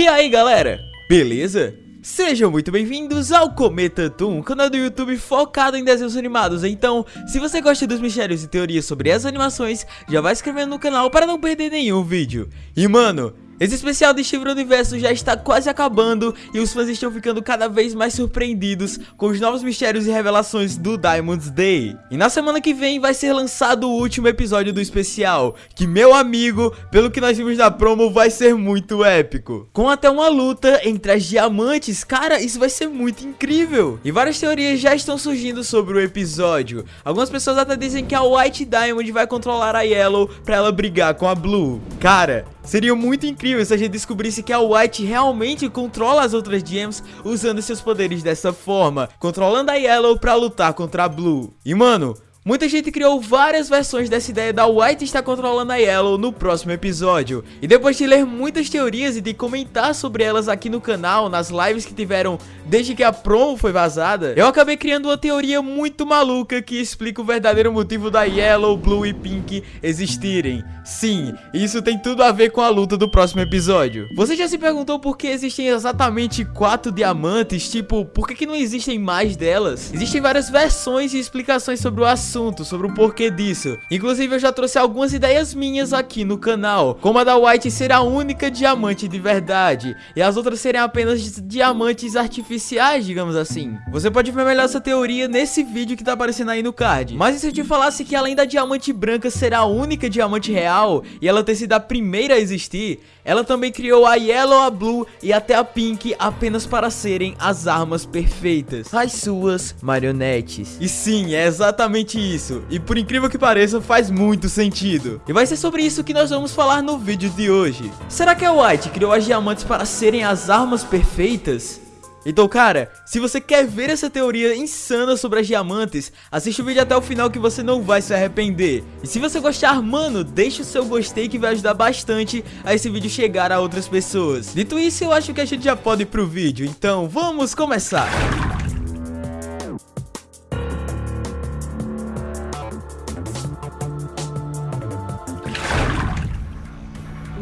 E aí galera, beleza? Sejam muito bem-vindos ao Cometa Toon, canal do YouTube focado em desenhos animados. Então, se você gosta dos mistérios e teorias sobre as animações, já vai se inscrevendo no canal para não perder nenhum vídeo. E mano, esse especial de Steven Universo já está quase acabando e os fãs estão ficando cada vez mais surpreendidos com os novos mistérios e revelações do Diamond's Day. E na semana que vem vai ser lançado o último episódio do especial, que meu amigo, pelo que nós vimos na promo, vai ser muito épico. Com até uma luta entre as diamantes, cara, isso vai ser muito incrível. E várias teorias já estão surgindo sobre o episódio. Algumas pessoas até dizem que a White Diamond vai controlar a Yellow pra ela brigar com a Blue. Cara, Seria muito incrível se a gente descobrisse que a White realmente controla as outras gems usando seus poderes dessa forma, controlando a Yellow pra lutar contra a Blue. E mano, Muita gente criou várias versões dessa ideia da White estar controlando a Yellow no próximo episódio. E depois de ler muitas teorias e de comentar sobre elas aqui no canal, nas lives que tiveram desde que a promo foi vazada, eu acabei criando uma teoria muito maluca que explica o verdadeiro motivo da Yellow, Blue e Pink existirem. Sim, isso tem tudo a ver com a luta do próximo episódio. Você já se perguntou por que existem exatamente quatro diamantes? Tipo, por que, que não existem mais delas? Existem várias versões e explicações sobre o assunto assunto, sobre o porquê disso. Inclusive eu já trouxe algumas ideias minhas aqui no canal, como a da White ser a única diamante de verdade, e as outras serem apenas diamantes artificiais, digamos assim. Você pode ver melhor essa teoria nesse vídeo que tá aparecendo aí no card. Mas e se eu te falasse que além da diamante branca ser a única diamante real, e ela ter sido a primeira a existir, ela também criou a Yellow, a Blue e até a Pink apenas para serem as armas perfeitas, as suas marionetes. E sim, é exatamente isso, e por incrível que pareça faz muito sentido. E vai ser sobre isso que nós vamos falar no vídeo de hoje. Será que a White criou as diamantes para serem as armas perfeitas? Então, cara, se você quer ver essa teoria insana sobre as diamantes, assiste o vídeo até o final que você não vai se arrepender. E se você gostar, mano, deixa o seu gostei que vai ajudar bastante a esse vídeo chegar a outras pessoas. Dito isso, eu acho que a gente já pode ir pro vídeo, então vamos começar.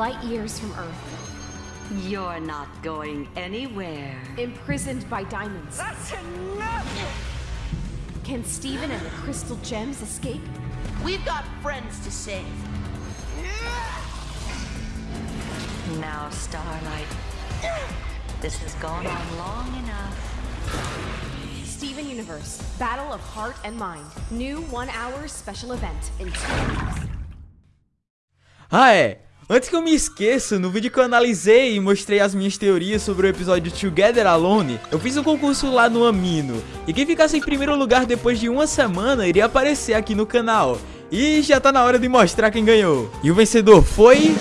Light years from Earth. You're not going anywhere. Imprisoned by diamonds. That's enough! Can Steven and the crystal gems escape? We've got friends to save. Now, Starlight. This has gone on long enough. Steven Universe, Battle of Heart and Mind. New one-hour special event in two weeks. É. Antes que eu me esqueça, no vídeo que eu analisei e mostrei as minhas teorias sobre o episódio Together Alone, eu fiz um concurso lá no Amino, e quem ficasse em primeiro lugar depois de uma semana iria aparecer aqui no canal. E já tá na hora de mostrar quem ganhou. E o vencedor foi...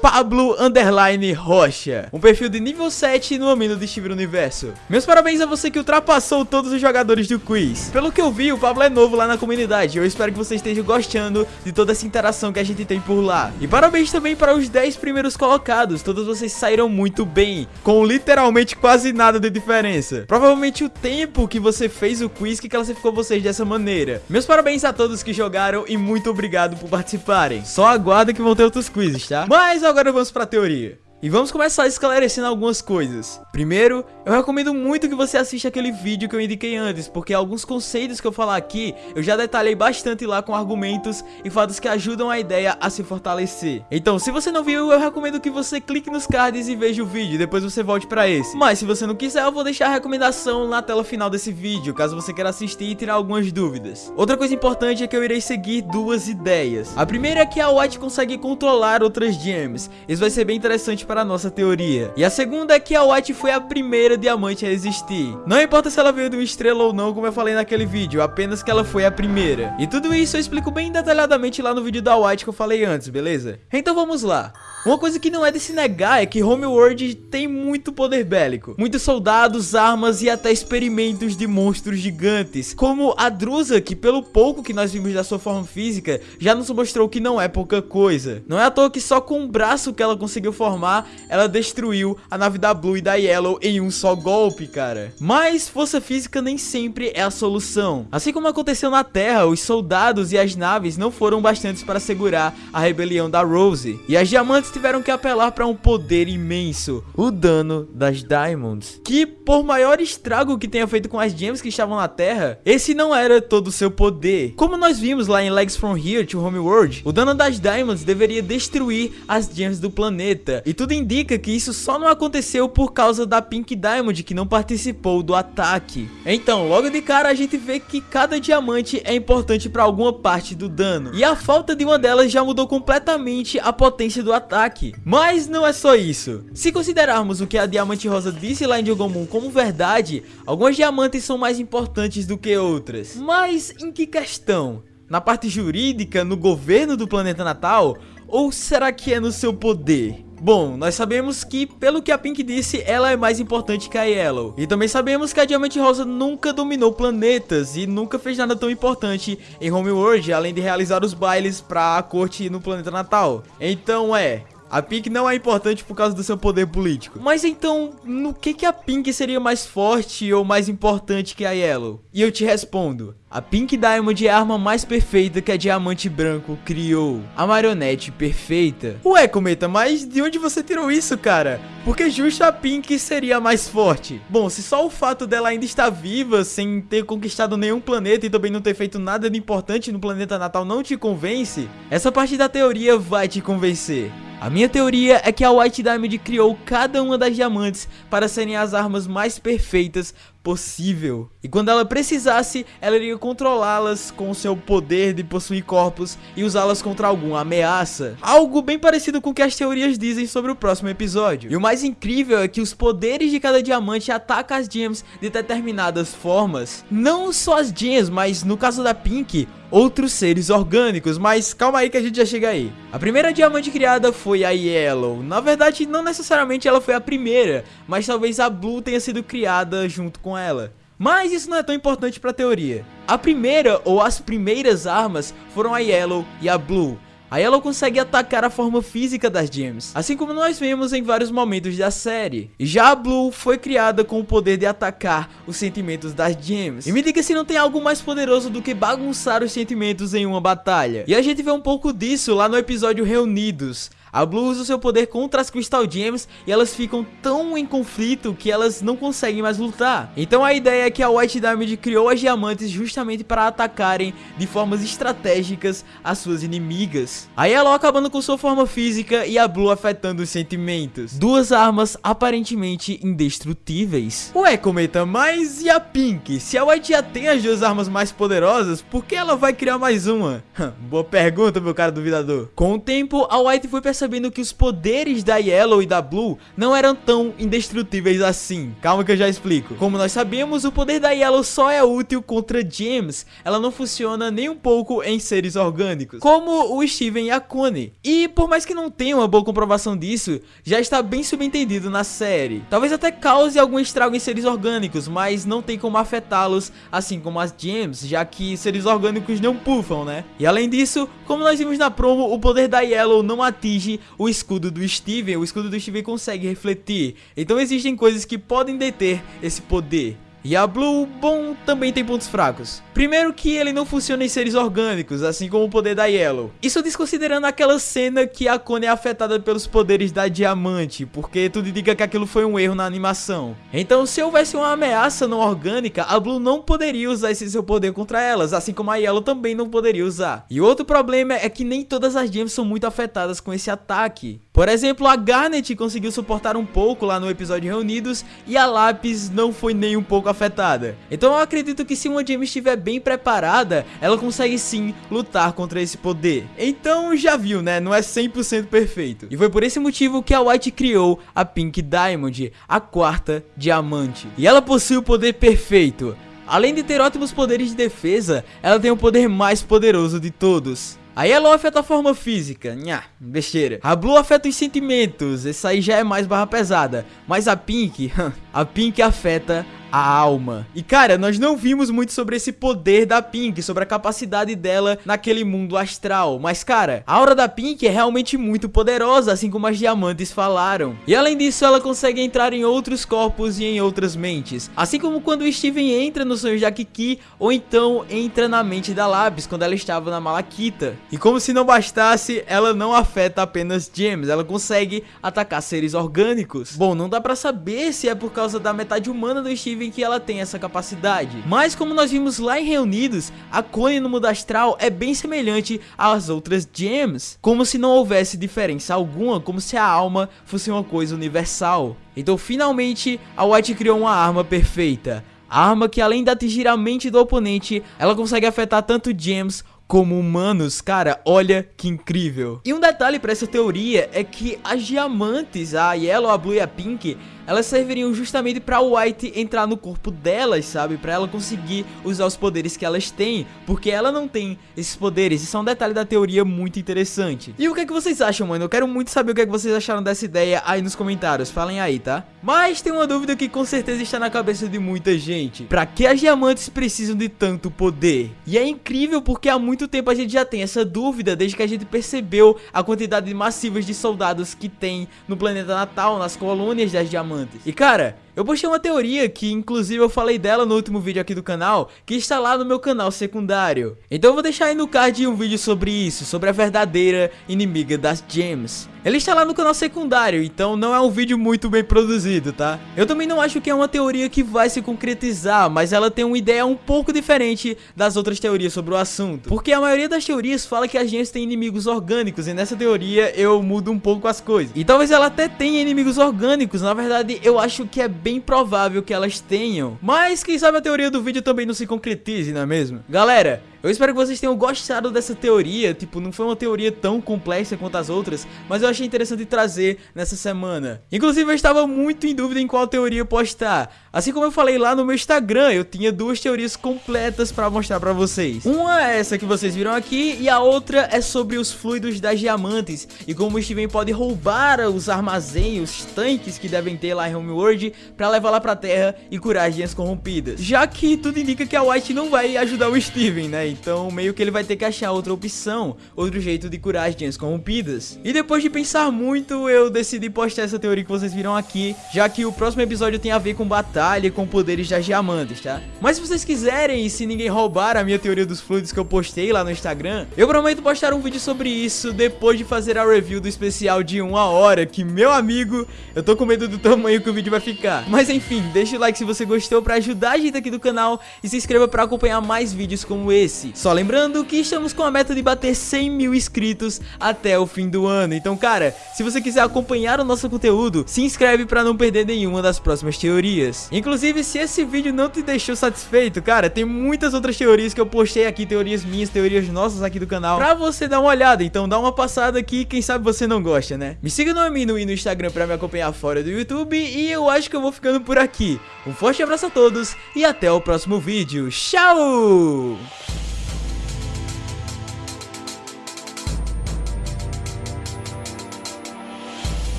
Pablo Underline Rocha, um perfil de nível 7 no Amino de Steven Universo. Meus parabéns a você que ultrapassou todos os jogadores do quiz. Pelo que eu vi, o Pablo é novo lá na comunidade. Eu espero que você esteja gostando de toda essa interação que a gente tem por lá. E parabéns também para os 10 primeiros colocados. Todos vocês saíram muito bem, com literalmente quase nada de diferença. Provavelmente o tempo que você fez o quiz que classificou vocês dessa maneira. Meus parabéns a todos que jogaram e muito obrigado por participarem. Só aguarda que vão ter outros quizzes, tá? Mas agora vamos pra teoria. E vamos começar esclarecendo algumas coisas. Primeiro, eu recomendo muito que você assista aquele vídeo que eu indiquei antes, porque alguns conceitos que eu falar aqui, eu já detalhei bastante lá com argumentos e fatos que ajudam a ideia a se fortalecer. Então, se você não viu, eu recomendo que você clique nos cards e veja o vídeo, depois você volte pra esse. Mas se você não quiser, eu vou deixar a recomendação na tela final desse vídeo, caso você queira assistir e tirar algumas dúvidas. Outra coisa importante é que eu irei seguir duas ideias. A primeira é que a White consegue controlar outras gems. Isso vai ser bem interessante para a nossa teoria. E a segunda é que a White foi a primeira diamante a existir. Não importa se ela veio de uma estrela ou não, como eu falei naquele vídeo, apenas que ela foi a primeira. E tudo isso eu explico bem detalhadamente lá no vídeo da White que eu falei antes, beleza? Então vamos lá. Uma coisa que não é de se negar é que Homeworld tem muito poder bélico. Muitos soldados, armas e até experimentos de monstros gigantes. Como a Drusa, que pelo pouco que nós vimos da sua forma física, já nos mostrou que não é pouca coisa. Não é à toa que só com o braço que ela conseguiu formar, ela destruiu a nave da Blue e da Yellow em um só só golpe, cara. Mas força física nem sempre é a solução. Assim como aconteceu na Terra, os soldados e as naves não foram bastantes para segurar a rebelião da Rose. E as diamantes tiveram que apelar para um poder imenso, o dano das Diamonds. Que por maior estrago que tenha feito com as gems que estavam na Terra, esse não era todo o seu poder. Como nós vimos lá em Legs From Here to Homeworld, o dano das Diamonds deveria destruir as gems do planeta. E tudo indica que isso só não aconteceu por causa da Pink Diamond que não participou do ataque. Então, logo de cara a gente vê que cada diamante é importante para alguma parte do dano. E a falta de uma delas já mudou completamente a potência do ataque. Mas não é só isso. Se considerarmos o que a Diamante Rosa disse lá em Jogomon como verdade, algumas diamantes são mais importantes do que outras. Mas em que questão? Na parte jurídica, no governo do planeta natal? Ou será que é no seu poder? Bom, nós sabemos que, pelo que a Pink disse, ela é mais importante que a Yellow. E também sabemos que a Diamante Rosa nunca dominou planetas e nunca fez nada tão importante em Homeworld, além de realizar os bailes para a corte no planeta natal. Então é, a Pink não é importante por causa do seu poder político. Mas então, no que que a Pink seria mais forte ou mais importante que a Yellow? E eu te respondo. A Pink Diamond é a arma mais perfeita que a Diamante Branco criou. A marionete perfeita. Ué, Cometa, mas de onde você tirou isso, cara? Porque justo a Pink seria mais forte. Bom, se só o fato dela ainda estar viva, sem ter conquistado nenhum planeta e também não ter feito nada de importante no planeta natal não te convence, essa parte da teoria vai te convencer. A minha teoria é que a White Diamond criou cada uma das diamantes para serem as armas mais perfeitas possível. E quando ela precisasse, ela iria controlá-las com seu poder de possuir corpos e usá-las contra alguma ameaça. Algo bem parecido com o que as teorias dizem sobre o próximo episódio. E o mais incrível é que os poderes de cada diamante atacam as gems de determinadas formas. Não só as gems, mas no caso da Pink, outros seres orgânicos, mas calma aí que a gente já chega aí. A primeira diamante criada foi a Yellow. Na verdade, não necessariamente ela foi a primeira, mas talvez a Blue tenha sido criada junto com ela. Mas isso não é tão importante para a teoria. A primeira ou as primeiras armas foram a Yellow e a Blue. A Yellow consegue atacar a forma física das gems, assim como nós vemos em vários momentos da série. Já a Blue foi criada com o poder de atacar os sentimentos das gems. E me diga se não tem algo mais poderoso do que bagunçar os sentimentos em uma batalha. E a gente vê um pouco disso lá no episódio Reunidos, a Blue usa o seu poder contra as Crystal Gems e elas ficam tão em conflito que elas não conseguem mais lutar. Então a ideia é que a White Diamond criou as diamantes justamente para atacarem de formas estratégicas as suas inimigas. A Yellow acabando com sua forma física e a Blue afetando os sentimentos. Duas armas aparentemente indestrutíveis. Ué, Cometa, mas e a Pink? Se a White já tem as duas armas mais poderosas, por que ela vai criar mais uma? Boa pergunta, meu cara duvidador. Com o tempo, a White foi percebendo percebendo que os poderes da Yellow e da Blue não eram tão indestrutíveis assim. Calma que eu já explico. Como nós sabemos, o poder da Yellow só é útil contra gems. Ela não funciona nem um pouco em seres orgânicos, como o Steven e a Connie. E por mais que não tenha uma boa comprovação disso, já está bem subentendido na série. Talvez até cause algum estrago em seres orgânicos, mas não tem como afetá-los assim como as gems, já que seres orgânicos não puffam, né? E além disso, como nós vimos na promo, o poder da Yellow não atinge o escudo do Steven, o escudo do Steven consegue refletir. Então existem coisas que podem deter esse poder. E a Blue, bom, também tem pontos fracos. Primeiro que ele não funciona em seres orgânicos, assim como o poder da Yellow. Isso desconsiderando aquela cena que a Connie é afetada pelos poderes da Diamante, porque tudo indica que aquilo foi um erro na animação. Então se houvesse uma ameaça não orgânica, a Blue não poderia usar esse seu poder contra elas, assim como a Yellow também não poderia usar. E outro problema é que nem todas as gems são muito afetadas com esse ataque. Por exemplo, a Garnet conseguiu suportar um pouco lá no episódio Reunidos e a Lápis não foi nem um pouco afetada. Então eu acredito que se uma gem estiver bem preparada, ela consegue sim lutar contra esse poder. Então já viu, né? Não é 100% perfeito. E foi por esse motivo que a White criou a Pink Diamond, a quarta diamante. E ela possui o poder perfeito. Além de ter ótimos poderes de defesa, ela tem o poder mais poderoso de todos. A Yellow afeta a forma física, nha, besteira. A Blue afeta os sentimentos, essa aí já é mais barra pesada. Mas a Pink, a Pink afeta a alma. E cara, nós não vimos muito sobre esse poder da Pink, sobre a capacidade dela naquele mundo astral. Mas cara, a aura da Pink é realmente muito poderosa, assim como as diamantes falaram. E além disso, ela consegue entrar em outros corpos e em outras mentes. Assim como quando o Steven entra no sonho de Kiki, ou então entra na mente da Labs quando ela estava na Malakita. E como se não bastasse, ela não afeta apenas gems, ela consegue atacar seres orgânicos. Bom, não dá pra saber se é por causa da metade humana do Steven que ela tem essa capacidade. Mas como nós vimos lá em Reunidos, a Connie no mundo astral é bem semelhante às outras gems. Como se não houvesse diferença alguma, como se a alma fosse uma coisa universal. Então finalmente a White criou uma arma perfeita. A arma que além de atingir a mente do oponente, ela consegue afetar tanto gems como humanos, cara, olha que incrível. E um detalhe para essa teoria é que as diamantes, a Yellow, a Blue e a Pink, elas serviriam justamente para o White entrar no corpo delas, sabe? Para ela conseguir usar os poderes que elas têm, porque ela não tem esses poderes. Isso é um detalhe da teoria muito interessante. E o que é que vocês acham, mano? Eu quero muito saber o que é que vocês acharam dessa ideia aí nos comentários. Falem aí, tá? Mas tem uma dúvida que com certeza está na cabeça de muita gente. Pra que as diamantes precisam de tanto poder? E é incrível porque há muito tempo a gente já tem essa dúvida, desde que a gente percebeu a quantidade massiva de soldados que tem no planeta natal, nas colônias das diamantes diamantes. E cara, eu postei uma teoria que inclusive eu falei dela no último vídeo aqui do canal, que está lá no meu canal secundário. Então eu vou deixar aí no card um vídeo sobre isso, sobre a verdadeira inimiga das gems. Ele está lá no canal secundário, então não é um vídeo muito bem produzido, tá? Eu também não acho que é uma teoria que vai se concretizar, mas ela tem uma ideia um pouco diferente das outras teorias sobre o assunto. Porque a maioria das teorias fala que as gems têm inimigos orgânicos, e nessa teoria eu mudo um pouco as coisas. E talvez ela até tenha inimigos orgânicos, na verdade eu acho que é bem provável que elas tenham. Mas quem sabe a teoria do vídeo também não se concretize, não é mesmo? Galera, eu espero que vocês tenham gostado dessa teoria, tipo, não foi uma teoria tão complexa quanto as outras, mas eu achei interessante trazer nessa semana. Inclusive eu estava muito em dúvida em qual teoria postar, assim como eu falei lá no meu Instagram, eu tinha duas teorias completas para mostrar para vocês. Uma é essa que vocês viram aqui e a outra é sobre os fluidos das diamantes e como o Steven pode roubar os armazéns, os tanques que devem ter lá em Homeworld para levar lá pra terra e curar as corrompidas. Já que tudo indica que a White não vai ajudar o Steven, né? Então meio que ele vai ter que achar outra opção, outro jeito de curar as gems corrompidas. E depois de pensar muito, eu decidi postar essa teoria que vocês viram aqui, já que o próximo episódio tem a ver com batalha e com poderes das diamantes, tá? Mas se vocês quiserem, e se ninguém roubar a minha teoria dos fluidos que eu postei lá no Instagram, eu prometo postar um vídeo sobre isso depois de fazer a review do especial de uma hora, que meu amigo, eu tô com medo do tamanho que o vídeo vai ficar. Mas enfim, deixa o like se você gostou pra ajudar a gente aqui do canal e se inscreva pra acompanhar mais vídeos como esse esse. Só lembrando que estamos com a meta de bater 100 mil inscritos até o fim do ano. Então, cara, se você quiser acompanhar o nosso conteúdo, se inscreve para não perder nenhuma das próximas teorias. Inclusive, se esse vídeo não te deixou satisfeito, cara, tem muitas outras teorias que eu postei aqui, teorias minhas, teorias nossas aqui do canal, pra você dar uma olhada. Então, dá uma passada aqui, quem sabe você não gosta, né? Me siga no Amino e no Instagram pra me acompanhar fora do YouTube e eu acho que eu vou ficando por aqui. Um forte abraço a todos e até o próximo vídeo. Tchau!